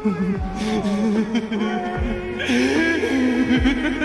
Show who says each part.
Speaker 1: フフフフ